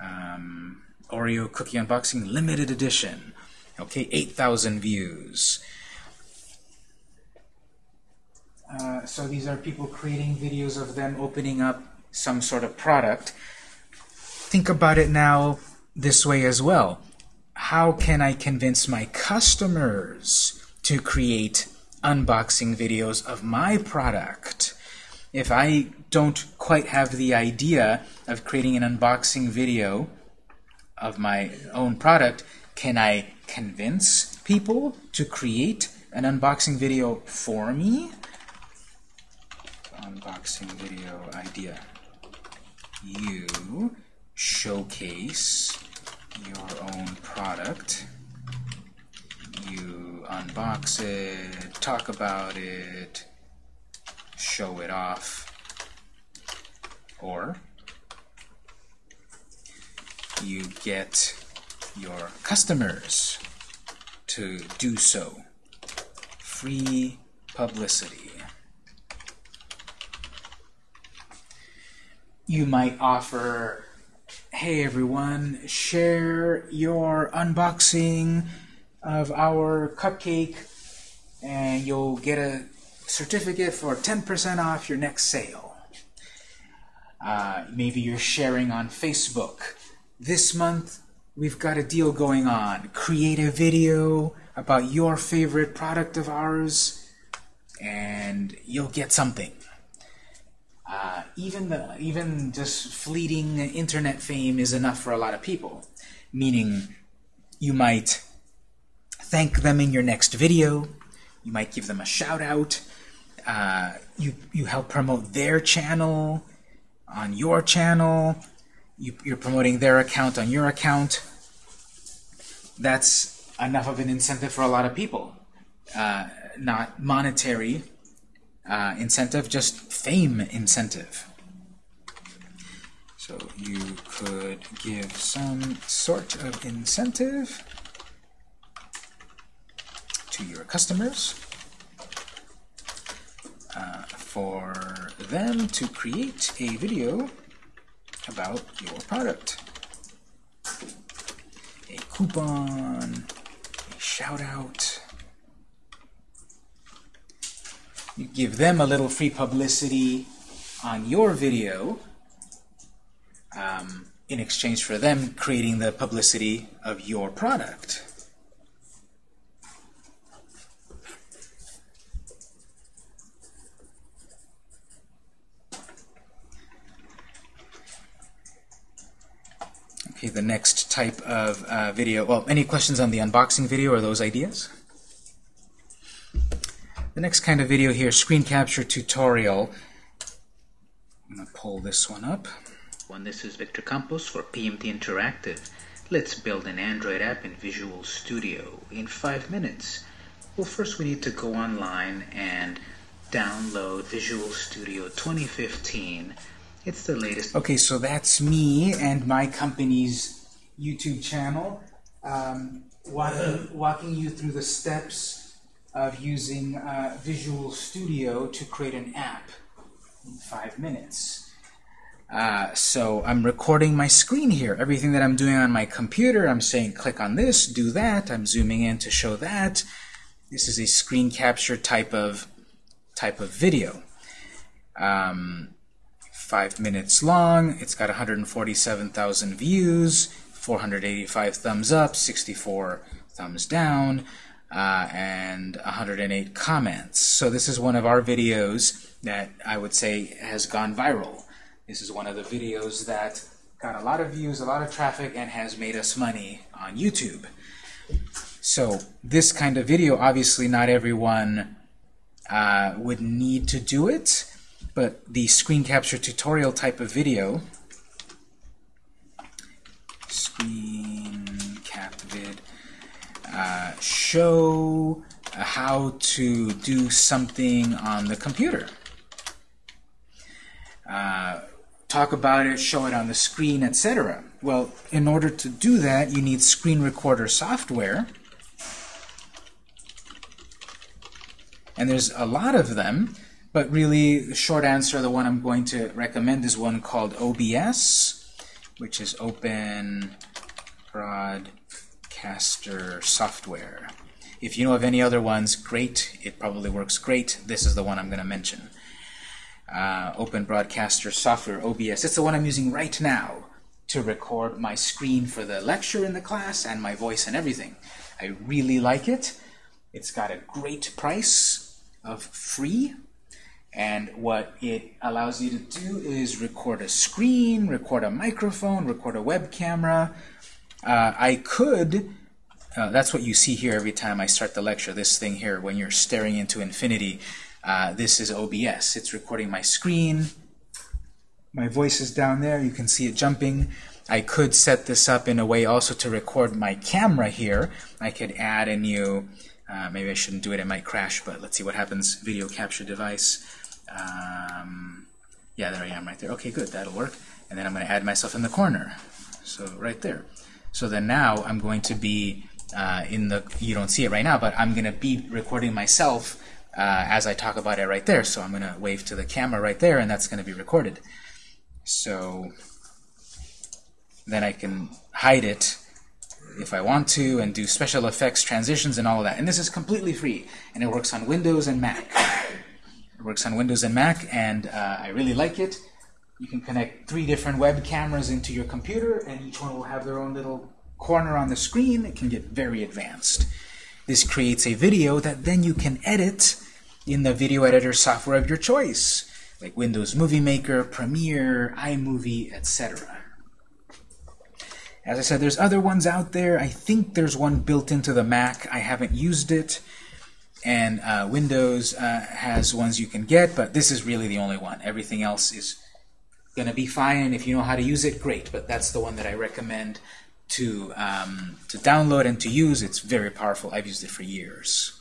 Um, Oreo cookie unboxing limited edition. Okay, 8,000 views. Uh, so these are people creating videos of them opening up some sort of product. Think about it now this way as well. How can I convince my customers to create unboxing videos of my product? If I don't quite have the idea of creating an unboxing video of my own product, can I convince people to create an unboxing video for me? Unboxing video idea. You showcase your own product. You unbox it, talk about it, show it off, or you get your customers to do so. Free publicity. You might offer, hey everyone, share your unboxing of our cupcake and you'll get a certificate for 10% off your next sale. Uh, maybe you're sharing on Facebook. This month, we've got a deal going on. Create a video about your favorite product of ours, and you'll get something. Uh, even the even just fleeting internet fame is enough for a lot of people. Meaning, you might thank them in your next video. You might give them a shout out. Uh, you you help promote their channel on your channel. You, you're promoting their account on your account. That's enough of an incentive for a lot of people. Uh, not monetary uh, incentive, just fame incentive. So you could give some sort of incentive to your customers uh, for them to create a video about your product. A coupon, a shout out. You give them a little free publicity on your video um, in exchange for them creating the publicity of your product. Okay, the next type of uh, video. Well, any questions on the unboxing video or those ideas? The next kind of video here, screen capture tutorial. I'm going to pull this one up. One, this is Victor Campos for PMT Interactive. Let's build an Android app in Visual Studio in five minutes. Well, first we need to go online and download Visual Studio 2015. It's the latest. Okay, so that's me and my company's YouTube channel, um, walking, walking you through the steps of using uh, Visual Studio to create an app in five minutes. Uh, so I'm recording my screen here. Everything that I'm doing on my computer, I'm saying click on this, do that. I'm zooming in to show that. This is a screen capture type of type of video. Um, five minutes long. It's got 147,000 views, 485 thumbs up, 64 thumbs down, uh, and 108 comments. So this is one of our videos that I would say has gone viral. This is one of the videos that got a lot of views, a lot of traffic, and has made us money on YouTube. So this kind of video, obviously not everyone uh, would need to do it, but the screen capture tutorial type of video, screen cap vid, uh, show how to do something on the computer. Uh, talk about it, show it on the screen, etc. Well, in order to do that, you need screen recorder software. And there's a lot of them, but really the short answer, the one I'm going to recommend is one called OBS, which is Open Broadcaster Software. If you know of any other ones, great. It probably works great. This is the one I'm going to mention uh, Open Broadcaster Software, OBS. It's the one I'm using right now to record my screen for the lecture in the class and my voice and everything. I really like it. It's got a great price of free. And what it allows you to do is record a screen, record a microphone, record a web camera. Uh, I could, uh, that's what you see here every time I start the lecture, this thing here, when you're staring into infinity. Uh, this is OBS. It's recording my screen. My voice is down there. You can see it jumping. I could set this up in a way also to record my camera here. I could add a new, uh, maybe I shouldn't do it, it might crash, but let's see what happens. Video capture device. Um, yeah, there I am right there. Okay, good, that'll work. And then I'm going to add myself in the corner. So right there. So then now I'm going to be uh, in the, you don't see it right now, but I'm going to be recording myself uh, as I talk about it right there. So I'm going to wave to the camera right there, and that's going to be recorded. So then I can hide it if I want to and do special effects, transitions, and all of that. And this is completely free, and it works on Windows and Mac. Works on Windows and Mac, and uh, I really like it. You can connect three different web cameras into your computer, and each one will have their own little corner on the screen. It can get very advanced. This creates a video that then you can edit in the video editor software of your choice, like Windows Movie Maker, Premiere, iMovie, etc. As I said, there's other ones out there. I think there's one built into the Mac. I haven't used it. And uh, Windows uh, has ones you can get, but this is really the only one. Everything else is going to be fine. If you know how to use it, great. But that's the one that I recommend to, um, to download and to use. It's very powerful. I've used it for years.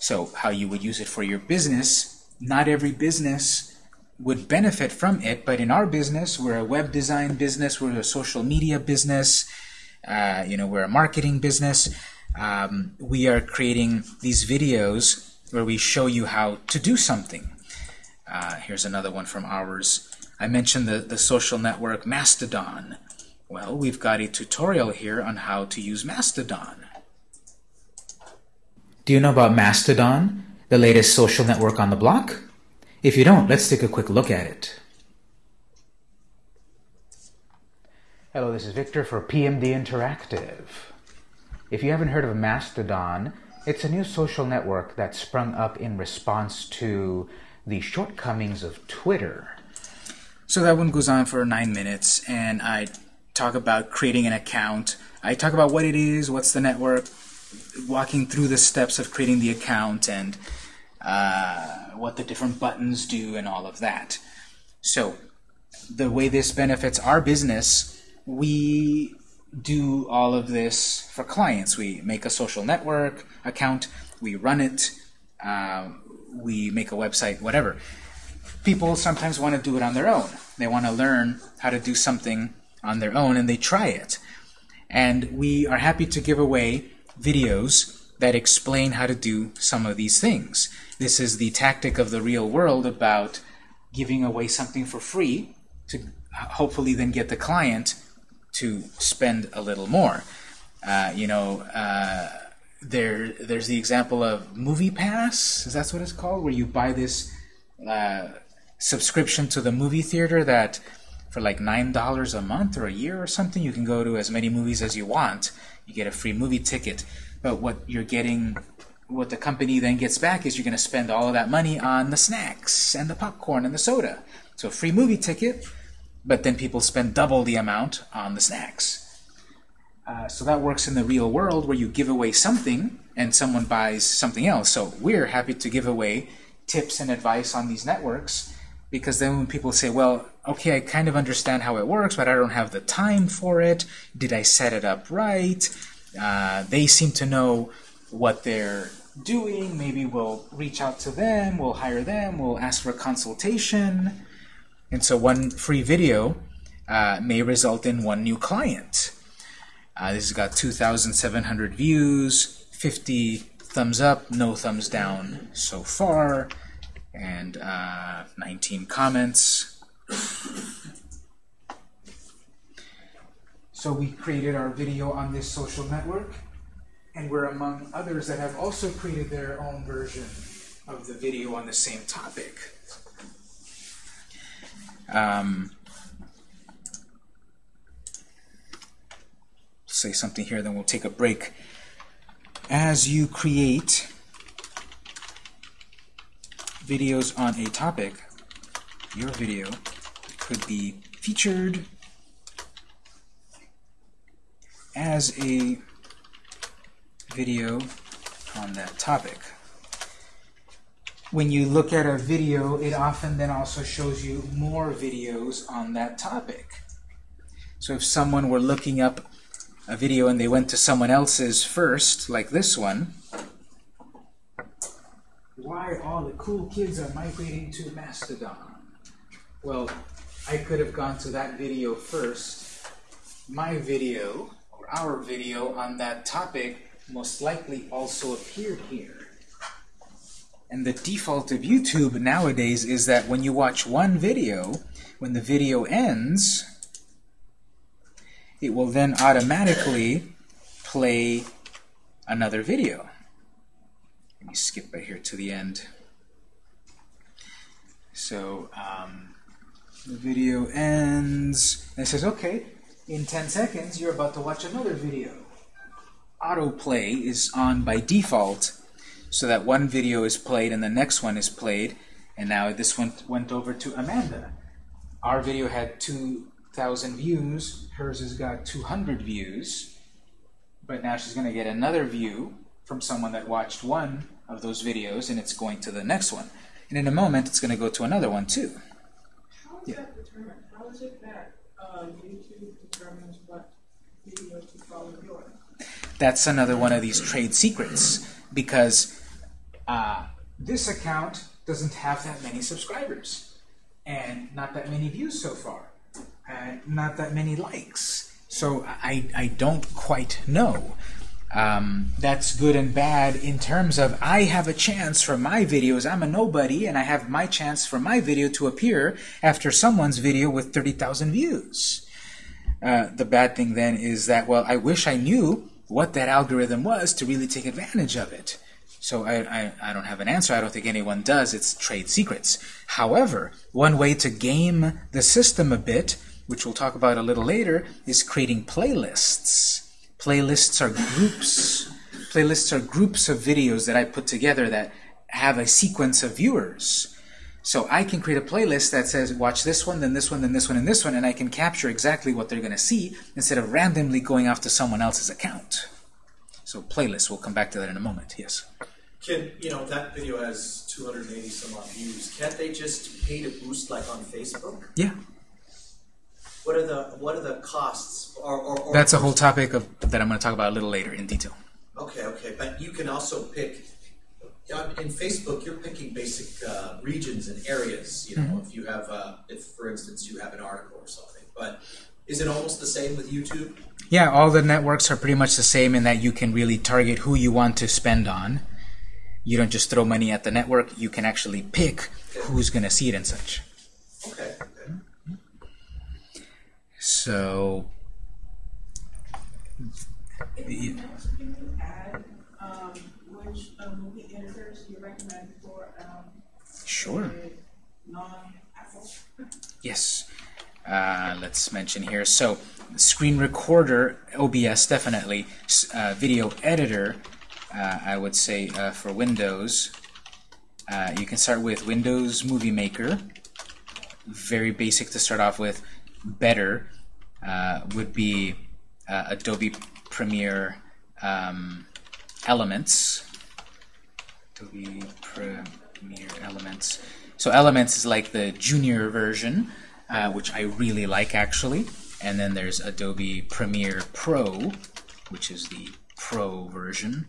So how you would use it for your business, not every business would benefit from it, but in our business, we're a web design business, we're a social media business, uh, you know, we're a marketing business. Um, we are creating these videos where we show you how to do something. Uh, here's another one from ours. I mentioned the, the social network Mastodon. Well, we've got a tutorial here on how to use Mastodon. Do you know about Mastodon, the latest social network on the block? If you don't, let's take a quick look at it. Hello, this is Victor for PMD Interactive. If you haven't heard of Mastodon, it's a new social network that sprung up in response to the shortcomings of Twitter. So that one goes on for nine minutes, and I talk about creating an account. I talk about what it is, what's the network, walking through the steps of creating the account and uh, what the different buttons do and all of that. So the way this benefits our business, we do all of this for clients. We make a social network account, we run it, uh, we make a website, whatever. People sometimes want to do it on their own. They want to learn how to do something on their own, and they try it. And we are happy to give away videos that explain how to do some of these things. This is the tactic of the real world about giving away something for free to hopefully then get the client to spend a little more. Uh, you know, uh, there there's the example of Movie Pass. Is that what it's called? Where you buy this uh, subscription to the movie theater that for like nine dollars a month or a year or something, you can go to as many movies as you want. You get a free movie ticket. But what you're getting, what the company then gets back is you're going to spend all of that money on the snacks and the popcorn and the soda. So a free movie ticket, but then people spend double the amount on the snacks. Uh, so that works in the real world where you give away something and someone buys something else. So we're happy to give away tips and advice on these networks because then when people say, well, okay, I kind of understand how it works, but I don't have the time for it. Did I set it up right? Uh, they seem to know what they're doing. Maybe we'll reach out to them, we'll hire them, we'll ask for a consultation. And so one free video uh, may result in one new client. Uh, this has got 2,700 views, 50 thumbs up, no thumbs down so far, and uh, 19 comments. So we created our video on this social network, and we're among others that have also created their own version of the video on the same topic. Um, say something here, then we'll take a break. As you create videos on a topic, your video could be featured as a video on that topic. When you look at a video, it often then also shows you more videos on that topic. So if someone were looking up a video and they went to someone else's first, like this one, why all the cool kids are migrating to Mastodon? Well, I could have gone to that video first. My video, or our video on that topic, most likely also appeared here. And the default of YouTube nowadays is that when you watch one video, when the video ends, it will then automatically play another video. Let me skip right here to the end. So um, the video ends, and it says, okay, in 10 seconds you're about to watch another video. Autoplay is on by default, so that one video is played and the next one is played, and now this one went over to Amanda. Our video had 2,000 views, hers has got 200 views, but now she's going to get another view from someone that watched one of those videos, and it's going to the next one. And in a moment, it's going to go to another one too. How is Yeah. that determined? How is it that uh, YouTube determines what video to follow yours? That's another one of these trade secrets, because uh, this account doesn't have that many subscribers, and not that many views so far, and not that many likes. So I, I don't quite know. Um, that's good and bad in terms of I have a chance for my videos. I'm a nobody, and I have my chance for my video to appear after someone's video with 30,000 views. Uh, the bad thing then is that, well, I wish I knew what that algorithm was to really take advantage of it. So I, I, I don't have an answer. I don't think anyone does. It's trade secrets. However, one way to game the system a bit, which we'll talk about a little later, is creating playlists. Playlists are groups. Playlists are groups of videos that I put together that have a sequence of viewers. So I can create a playlist that says, watch this one, then this one, then this one, and this one, and I can capture exactly what they're going to see instead of randomly going off to someone else's account. So playlists, we'll come back to that in a moment. Yes. Can, you know, that video has 280 some odd views. Can't they just pay to boost like on Facebook? Yeah. What are the what are the costs? Or, or, or That's a whole topic of, that I'm going to talk about a little later in detail. Okay, okay, but you can also pick. uh, In Facebook, you're picking basic uh, regions and areas. You know, Mm-hmm. if you have, uh, if for instance you have an article or something. But is it almost the same with YouTube? Yeah, all the networks are pretty much the same in that you can really target who you want to spend on. You don't just throw money at the network, you can actually pick who's going to see it and such. Okay. okay. So, If you can you add, um, which, um, movie editors you recommend for, um, sure. non-Apple? [LAUGHS] Yes. Uh, let's mention here. So, screen recorder, OBS definitely. Uh, video editor, uh, I would say uh, for Windows. Uh, you can start with Windows Movie Maker. Very basic to start off with. Better uh, would be uh, Adobe Premiere um, Elements. Adobe Premiere Elements. So Elements is like the junior version, uh, which I really like actually. And then there's Adobe Premiere Pro, which is the Pro version.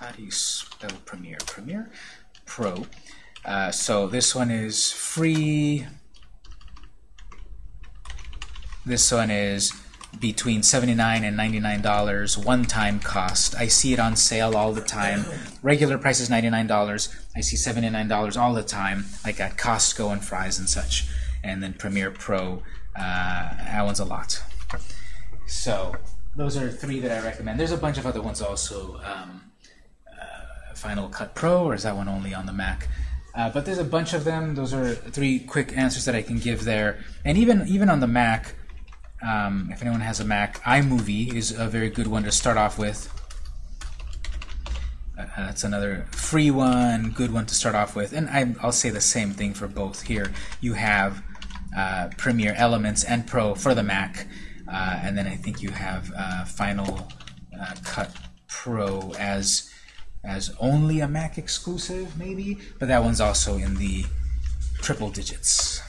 How do you spell Premiere? Premiere? Pro. Uh, so this one is free. This one is between 79 and $99 one-time cost. I see it on sale all the time. Regular price is $99. I see $79 all the time, like at Costco and Fry's and such. And then Premiere Pro, uh, that one's a lot. So those are three that I recommend. There's a bunch of other ones also. Um, Final Cut Pro, or is that one only on the Mac? Uh, but there's a bunch of them. Those are three quick answers that I can give there. And even even on the Mac, um, if anyone has a Mac, iMovie is a very good one to start off with. Uh, that's another free one, good one to start off with. And I, I'll say the same thing for both here. You have uh, Premiere Elements and Pro for the Mac, uh, and then I think you have uh, Final uh, Cut Pro as as only a Mac exclusive, maybe, but that one's also in the triple digits.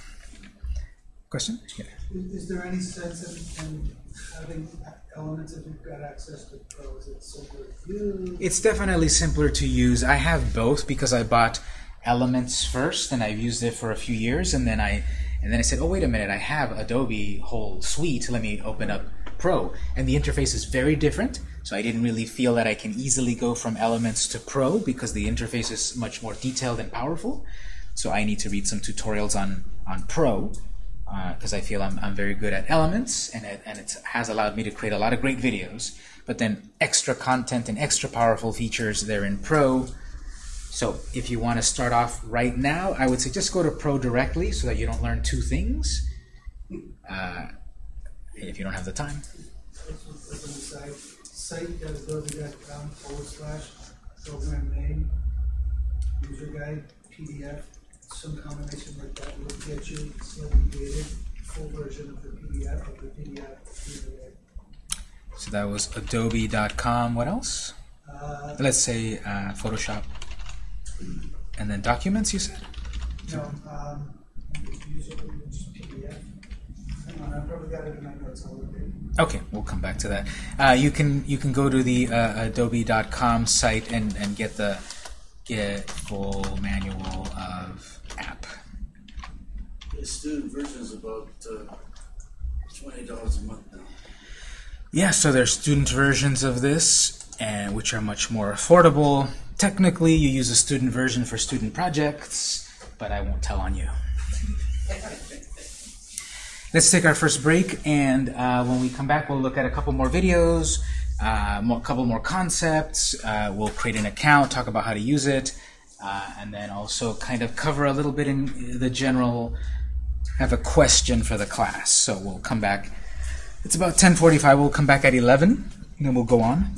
Question? Yeah. Is, there any sense in, in having elements if you've got access to Pro? Is it simpler to use? It's definitely simpler to use. I have both because I bought Elements first, and I've used it for a few years, and then I and then I said, oh wait a minute, I have Adobe whole suite. Let me open up Pro, and the interface is very different. So I didn't really feel that I can easily go from Elements to Pro because the interface is much more detailed and powerful. So I need to read some tutorials on on Pro because I feel I'm, I'm very good at Elements, and it, and it has allowed me to create a lot of great videos. But then extra content and extra powerful features there in Pro. So if you want to start off right now, I would say just go to Pro directly so that you don't learn two things. Uh, if you don't have the time. Let's look on the side, site.adobe.com forward slash program name, user guide, PDF, some combination like that will get you slightly dated, full version of the PDF of the PDF. So that was adobe.com. What else? Uh, Let's say uh, Photoshop. And then documents, you said? no, um, user, just PDF. Hang on, I probably got it in my notes already. Okay, we'll come back to that. Uh, you can you can go to the uh, Adobe.com site and, and get the get full manual of app. The student version is about uh, twenty dollars a month now. Yeah, so there's student versions of this, and which are much more affordable. Technically, you use a student version for student projects, but I won't tell on you. [LAUGHS] Let's take our first break, and uh, when we come back, we'll look at a couple more videos, a more, couple more concepts. Uh, we'll create an account, talk about how to use it, uh, and then also kind of cover a little bit in the general. Have a question for the class, so we'll come back. It's about 10:45. We'll come back at 11, and then we'll go on.